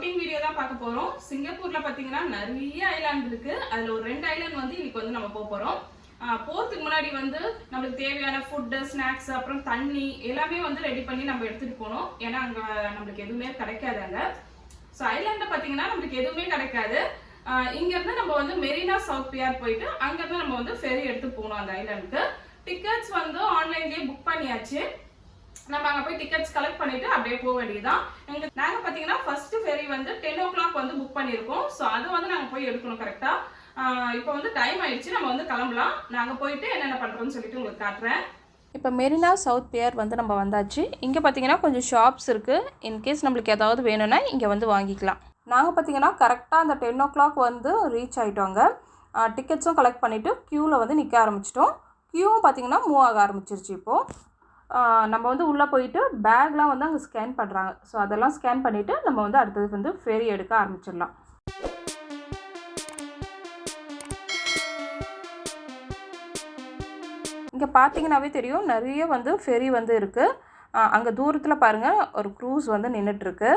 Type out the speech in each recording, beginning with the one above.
Outing video தான் பார்க்க போகிறோம் சிங்கப்பூரில் பார்த்தீங்கன்னா நிறைய ஐலாண்ட் இருக்குது அதில் ஒரு ரெண்டு ஐலாண்ட் வந்து இன்னைக்கு வந்து நம்ம போக போகிறோம் போகிறதுக்கு முன்னாடி வந்து நம்மளுக்கு தேவையான ஃபுட்டு ஸ்நாக்ஸ் அப்புறம் தண்ணி எல்லாமே வந்து ரெடி பண்ணி நம்ம எடுத்துகிட்டு போகணும். ஏன்னா அங்கே நம்மளுக்கு எதுவுமே கிடைக்காது அங்கே. ஸோ ஐலாண்டில் பார்த்தீங்கன்னா நம்மளுக்கு எதுவுமே கிடைக்காது. இங்கேருந்து நம்ம வந்து மெரினா சவுத் பியார் போயிட்டு அங்கேருந்து நம்ம வந்து ஃபெரி எடுத்து போகணும் அந்த ஐலாண்டுக்கு டிக்கெட்ஸ் வந்து ஆன்லைன்லேயே புக் பண்ணியாச்சு. நம்ம அங்கே போய் டிக்கெட்ஸ் கலெக்ட் பண்ணிட்டு அப்படியே போக வேண்டியதுதான். எங்க நாங்க பாத்தீங்கன்னா ஃபர்ஸ்ட் ஃபெரி வந்து டென் ஓ கிளாக் வந்து புக் பண்ணியிருக்கோம். ஸோ அது வந்து நாங்கள் போய் எடுக்கணும் கரெக்டா இப்போ வந்து டைம் ஆயிடுச்சு. நம்ம வந்து கிளம்பலாம். நாங்கள் போயிட்டு என்னென்ன பண்ணுறோம்னு சொல்லிட்டு உங்களுக்கு காட்டுறேன். இப்போ மெரினா சவுத் பியர் வந்து நம்ம வந்தாச்சு. இங்கே பார்த்தீங்கன்னா கொஞ்சம் ஷாப்ஸ் இருக்குது இன்கேஸ் நம்மளுக்கு ஏதாவது வேணும்னா இங்கே வந்து வாங்கிக்கலாம். நாங்கள் பார்த்தீங்கன்னா கரெக்டாக அந்த டென் ஓ கிளாக் வந்து ரீச் ஆகிட்டோங்க டிக்கெட்ஸும் கலெக்ட் பண்ணிவிட்டு க்யூவில் வந்து நிற்க ஆரம்பிச்சிட்டோம். க்யூவும் பார்த்தீங்கன்னா மூவ் ஆக ஆரம்பிச்சிருச்சு இப்போது நம்ம வந்து உள்ளே போயிட்டு பேக்லாம் வந்து அங்கே ஸ்கேன் பண்ணுறாங்க ஸோ அதெல்லாம் ஸ்கேன் பண்ணிவிட்டு நம்ம வந்து அடுத்தது வந்து ஃபெரி எடுக்க ஆரம்பிச்சிடலாம். இங்கே பார்த்தீங்கன்னாவே தெரியும் நிறைய வந்து ஃபெரி வந்து இருக்குது அங்கே தூரத்தில் பாருங்கள் ஒரு க்ரூஸ் வந்து நின்றுட்டுருக்கு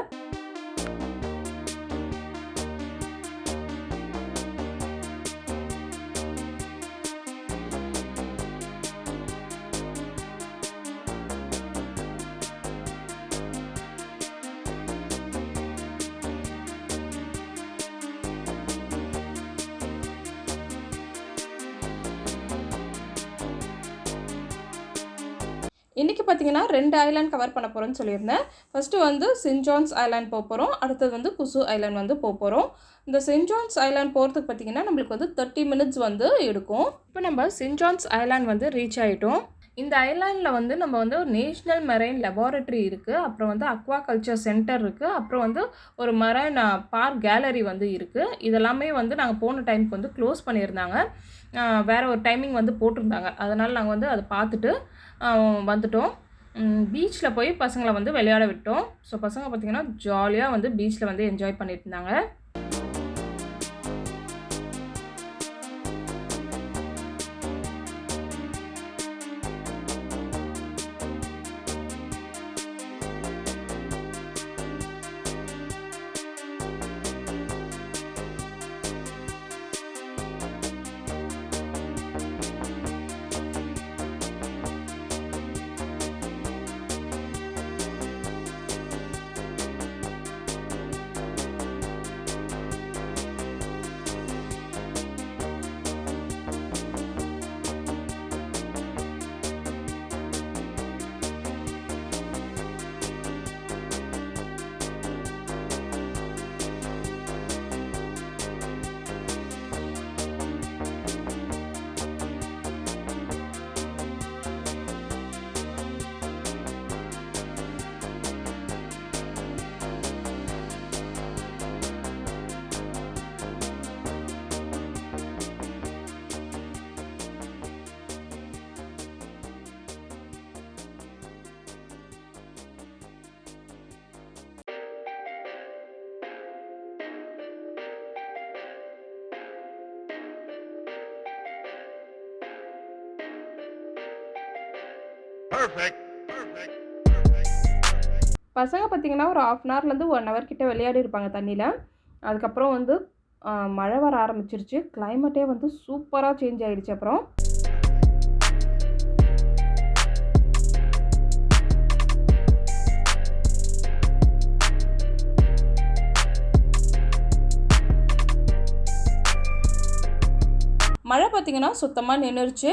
இன்றைக்கி பார்த்தீங்கன்னா ரெண்டு ஐலாண்ட் கவர் பண்ண போகிறோன்னு சொல்லியிருந்தேன். ஃபஸ்ட்டு வந்து சென்ஜான்ஸ் ஐலாண்ட் போக போகிறோம் அடுத்தது வந்து குசு ஐலாண்ட் வந்து போக போகிறோம் இந்த சென்ஜான்ஸ் ஐலாண்ட் போகிறதுக்கு பார்த்தீங்கன்னா நம்மளுக்கு வந்து தேர்ட்டி மினிட்ஸ் வந்து எடுக்கும். இப்போ நம்ம சென்ஜான்ஸ் ஐலாண்ட் வந்து ரீச் ஆகிட்டோம் இந்த ஐலாண்டில் வந்து நம்ம வந்து ஒரு நேஷ்னல் மெரைன் லெபார்டரி இருக்குது அப்புறம் வந்து அக்வா கல்ச்சர் சென்டர் இருக்குது அப்புறம் வந்து ஒரு மெரைன் பார்க் கேலரி வந்து இருக்குது இதெல்லாமே வந்து நாங்கள் போன டைமுக்கு வந்து க்ளோஸ் பண்ணியிருந்தாங்க. வேறு ஒரு டைமிங் வந்து போட்டிருந்தாங்க. அதனால் நாங்கள் வந்து அதை பார்த்துட்டு வந்துட்டோம். பீச்சில் போய் பசங்களை வந்து விளையாட விட்டோம். ஸோ பசங்க பார்த்திங்கன்னா ஜாலியாக வந்து பீச்சில் வந்து என்ஜாய் பண்ணிட்டு பசங்க பார்த்திங்கன்னா ஒரு ஆஃப் அன் ஹவர்லேருந்து ஒன் ஹவர் கிட்டே விளையாடி இருப்பாங்க தண்ணியில். அதுக்கப்புறம் வந்து மழை வர ஆரம்பிச்சிருச்சு. கிளைமேட்டே வந்து சூப்பராக சேஞ்ச் ஆகிடுச்சு அப்புறம். மழை பார்த்திங்கன்னா சுத்தமாக நின்றுச்சு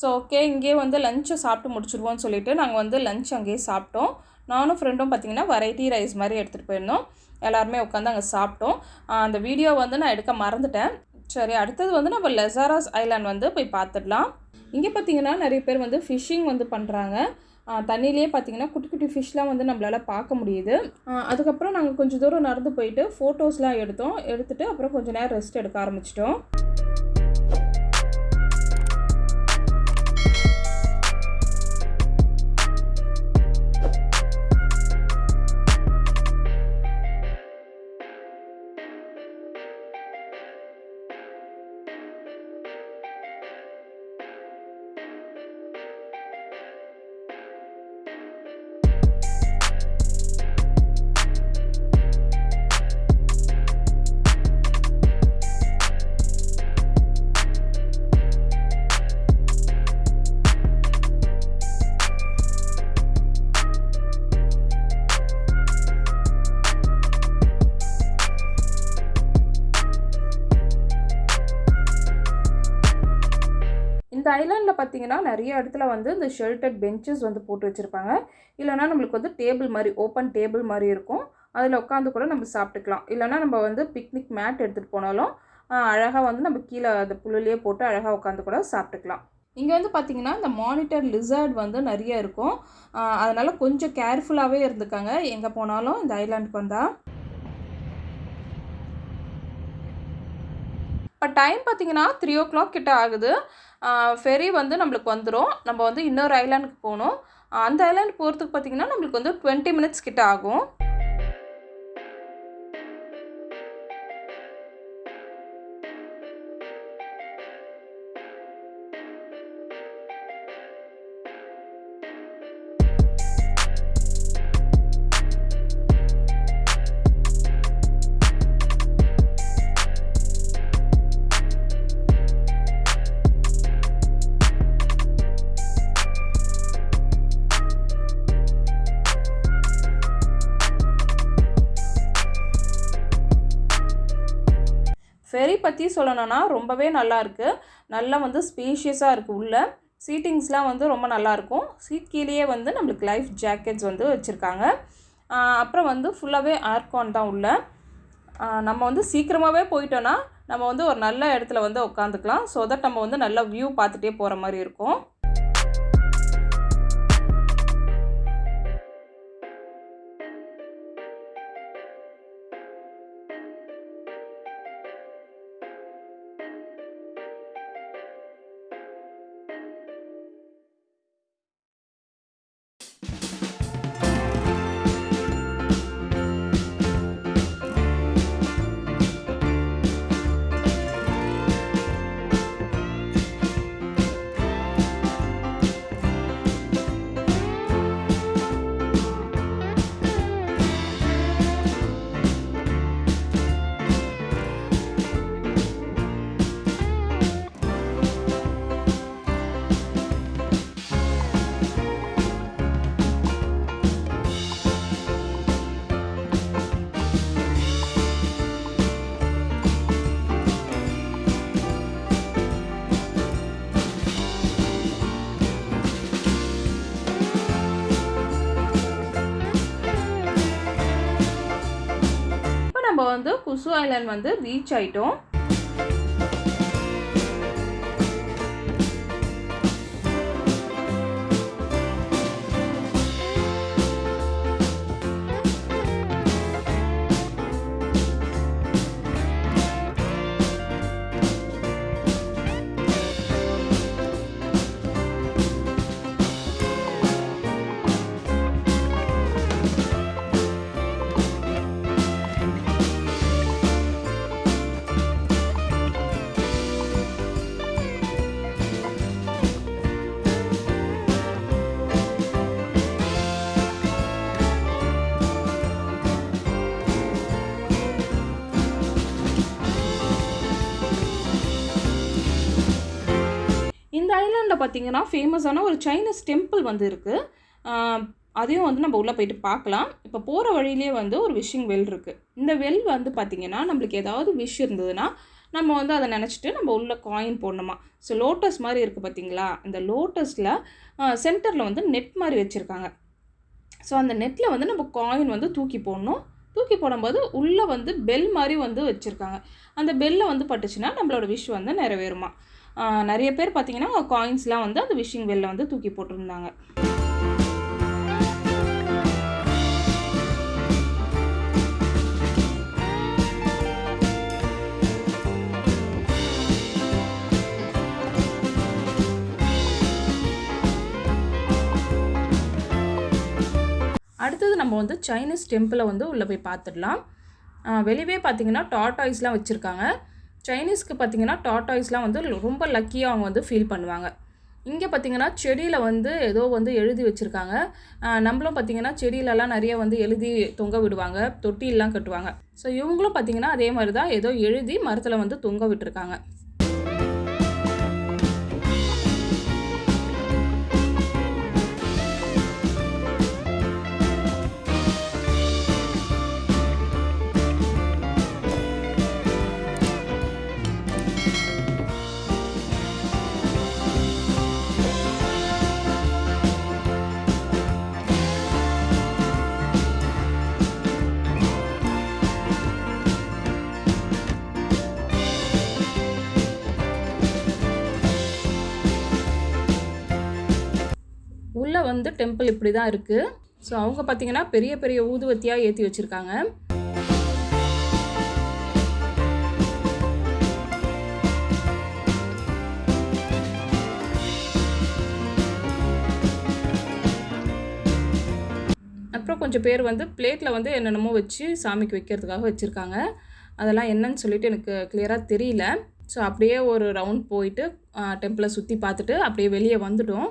ஸோ ஓகே இங்கேயே வந்து லஞ்சை சாப்பிட்டு முடிச்சிடுவோம்னு சொல்லிட்டு நாங்கள் வந்து லஞ்ச் அங்கேயே சாப்பிட்டோம். நானும் ஃப்ரெண்டும் பார்த்திங்கன்னா வெரைட்டி ரைஸ் மாதிரி எடுத்துகிட்டு போயிருந்தோம். எல்லாருமே உட்காந்து அங்கே சாப்பிட்டோம். அந்த வீடியோ வந்து நான் எடுக்க மறந்துட்டேன். சரி அடுத்தது வந்து நம்ம லெசாராஸ் ஐலாண்ட் வந்து போய் பார்த்துடலாம் இங்கே பார்த்தீங்கன்னா நிறைய பேர் வந்து ஃபிஷ்ஷிங் வந்து பண்ணுறாங்க தண்ணியிலேயே பார்த்தீங்கன்னா குட்டி குட்டி ஃபிஷ்லாம் வந்து நம்மளால் பார்க்க முடியுது. அதுக்கப்புறம் நாங்கள் கொஞ்சம் தூரம் நடந்து போயிட்டு ஃபோட்டோஸ்லாம் எடுத்தோம். எடுத்துகிட்டு அப்புறம் கொஞ்சம் நேரம் ரெஸ்ட் எடுக்க ஆரம்பிச்சிட்டோம். பார்த்தீங்கன்னா நிறைய இடத்துல வந்து இந்த ஷெல்டட் பெஞ்சஸ் வந்து போட்டு வச்சுருப்பாங்க. இல்லைனா நம்மளுக்கு வந்து டேபிள் மாதிரி ஓப்பன் டேபிள் மாதிரி இருக்கும். அதில் உட்காந்து கூட நம்ம சாப்பிட்டுக்கலாம். இல்லைனா நம்ம வந்து பிக்னிக் மேட் எடுத்துகிட்டு போனாலும் அழகாக வந்து நம்ம கீழே அந்த புல்லுலேயே போட்டு அழகாக உட்காந்து கூட சாப்பிட்டுக்கலாம். இங்கே வந்து பார்த்தீங்கன்னா இந்த மானிட்டர் லிசர்ட் வந்து நிறைய இருக்கும். அதனால் கொஞ்சம் கேர்ஃபுல்லாகவே இருந்துக்காங்க. எங்கே போனாலும் இந்த ஐலாண்டுக்கு வந்தால் இப்போ டைம் பார்த்தீங்கன்னா த்ரீ ஓ கிளாக் கிட்ட ஆகுது. ஃபெரி வந்து நம்மளுக்கு வந்துடும் நம்ம வந்து இன்னொரு ஐலாண்டுக்கு போகணும். அந்த ஐலாண்ட் போகிறதுக்கு பார்த்தீங்கன்னா நம்மளுக்கு வந்து டுவெண்ட்டி மினிட்ஸ் கிட்ட ஆகும். ஃபெரி பற்றி சொல்லணும்னா ரொம்பவே நல்லா இருக்குது நல்லா வந்து ஸ்பேஷியஸாக இருக்குது உள்ளே. சீட்டிங்ஸ்லாம் வந்து ரொம்ப நல்லாயிருக்கும் சீட் கீழேயே வந்து நம்மளுக்கு லைஃப் ஜாக்கெட்ஸ் வந்து வச்சுருக்காங்க. அப்புறம் வந்து ஃபுல்லாகவே ஏர்கான் தான் உள்ள. நம்ம வந்து சீக்கிரமாகவே போயிட்டோன்னா நம்ம வந்து ஒரு நல்ல இடத்துல வந்து உட்காந்துக்கலாம். ஸோ தட் நம்ம வந்து நல்ல வியூ பார்த்துட்டே போகிற மாதிரி இருக்கும். குசு ஐலாண்ட் வந்து ரீச் ஆயிட்டோம். இந்த பார்த்தீங்கன்னா ஃபேமஸான ஒரு சைனீஸ் டெம்பிள் வந்து இருக்குது அதையும் வந்து நம்ம உள்ளே போயிட்டு பார்க்கலாம் இப்போ போகிற வழியிலே வந்து ஒரு விஷிங் வெல் இருக்குது இந்த வெல் வந்து பார்த்திங்கன்னா நம்மளுக்கு ஏதாவது விஷ் இருந்ததுன்னா நம்ம வந்து அதை நினச்சிட்டு நம்ம உள்ளே காயின் போடணுமா? ஸோ லோட்டஸ் மாதிரி இருக்குது பார்த்தீங்களா இந்த லோட்டஸில் சென்டரில் வந்து நெட் மாதிரி வச்சுருக்காங்க. ஸோ அந்த நெட்டில் வந்து நம்ம காயின் வந்து தூக்கி போடணும். தூக்கி போடும்போது உள்ளே வந்து பெல் மாதிரி வந்து வச்சுருக்காங்க. அந்த பெல்லை வந்து பட்டுச்சுன்னா நம்மளோட விஷ் வந்து நிறைவேறுமா? நிறைய பேர் பார்த்தீங்கன்னா காயின்ஸ்லாம் வந்து அந்த விஷிங் பெல்லை வந்து தூக்கி போட்டிருந்தாங்க. அடுத்தது நம்ம வந்து சைனீஸ் டெம்பிளை வந்து உள்ளே போய் பார்த்துடலாம். வெளியவே பார்த்தீங்கன்னா டாட்டாய்ஸ்லாம் வச்சுருக்காங்க. சைனீஸ்க்கு பார்த்தீங்கன்னா டாட்டாய்ஸ்லாம் வந்து ரொம்ப லக்கியாக அவங்க வந்து ஃபீல் பண்ணுவாங்க. இங்கே பார்த்தீங்கன்னா செடியில் வந்து ஏதோ வந்து எழுதி வச்சுருக்காங்க. நம்மளும் பார்த்தீங்கன்னா செடியிலலாம் நிறைய வந்து எழுதி தொங்க விடுவாங்க. தொட்டிலாம் கட்டுவாங்க. ஸோ இவங்களும் பார்த்திங்கன்னா அதே மாதிரி தான் ஏதோ எழுதி மரத்தில் வந்து தொங்க விட்டுருக்காங்க. வந்து டெம்பிள் இப்படி தான் இருக்குது ஸோ அவங்க பார்த்திங்கன்னா பெரிய பெரிய ஊதுவத்தியாக ஏற்றி வச்சுருக்காங்க. அப்புறம் கொஞ்சம் பேர் வந்து பிளேட்டில் வந்து என்னென்னமோ வச்சு சாமிக்கு வைக்கிறதுக்காக வச்சுருக்காங்க. அதெல்லாம் என்னன்னு சொல்லிட்டு எனக்கு கிளியராக தெரியல. ஸோ அப்படியே ஒரு ரவுண்ட் போயிட்டு டெம்பிளை சுற்றி பார்த்துட்டு அப்படியே வெளியே வந்துட்டோம்.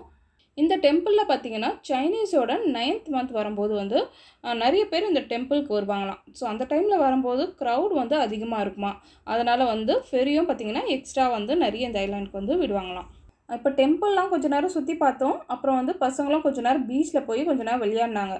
இந்த டெம்பிளில் பார்த்தீங்கன்னா சைனீஸோட நைன்த் மந்த் வரும்போது வந்து நிறைய பேர் இந்த டெம்பிளுக்கு வருவாங்களாம். ஸோ அந்த டைமில் வரும்போது க்ரௌட் வந்து அதிகமாக இருக்குமா? அதனால் வந்து ஃபெரியும் பார்த்தீங்கன்னா எக்ஸ்ட்ரா வந்து நிறைய இந்த ஐலாண்டுக்கு வந்து விடுவாங்களாம். இப்போ டெம்பிள்லாம் கொஞ்ச நேரம் சுற்றி பார்த்தோம். அப்புறம் வந்து பசங்களும் கொஞ்ச நேரம் பீச்சில் போய் கொஞ்ச நேரம் விளையாடினாங்க.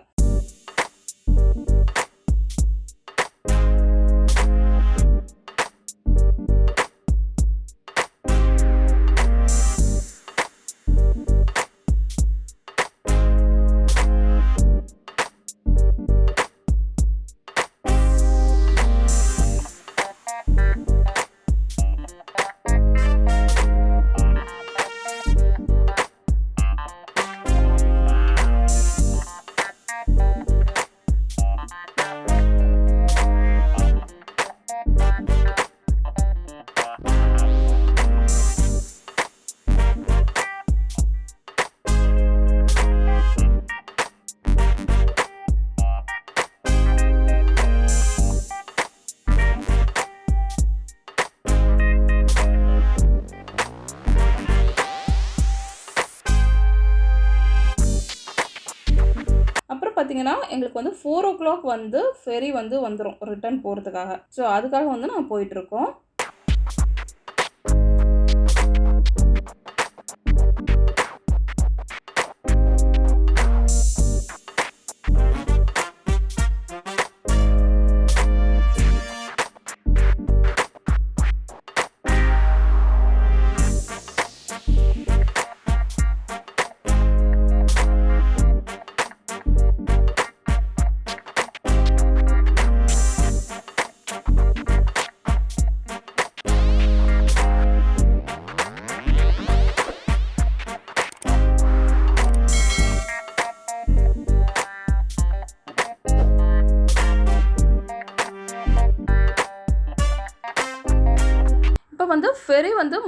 எங்களுக்கு வந்து ஃபோர் ஓ கிளாக் வந்து ஃபெரி வந்து வந்துடும் ரிட்டர்ன் போகிறதுக்காக ஸோ அதுக்காக வந்து நாங்கள் போயிட்டுருக்கோம்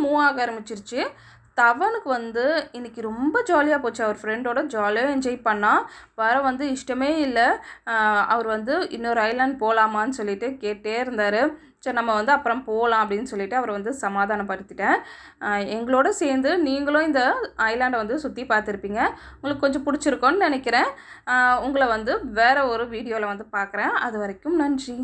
மூவ் ஆக ஆரம்பிச்சிருச்சு. தவனுக்கு வந்து இன்றைக்கி ரொம்ப ஜாலியாக போச்சு. அவர் ஃப்ரெண்டோட ஜாலியாக என்ஜாய் பண்ணால் வர வந்து இஷ்டமே இல்லை. அவர் வந்து இன்னொரு ஐலாண்ட் போகலாமான்னு சொல்லிட்டு கேட்டே இருந்தார். சரி நம்ம வந்து அப்புறம் போகலாம் அப்படின்னு சொல்லிட்டு அவர் வந்து சமாதானப்படுத்திட்டேன். எங்களோட சேர்ந்து நீங்களும் இந்த ஐலாண்டை வந்து சுற்றி பார்த்துருப்பீங்க. உங்களுக்கு கொஞ்சம் பிடிச்சிருக்கோன்னு நினைக்கிறேன். உங்களை வந்து வேறு ஒரு வீடியோவில் வந்து பார்க்குறேன். அது வரைக்கும் நன்றி.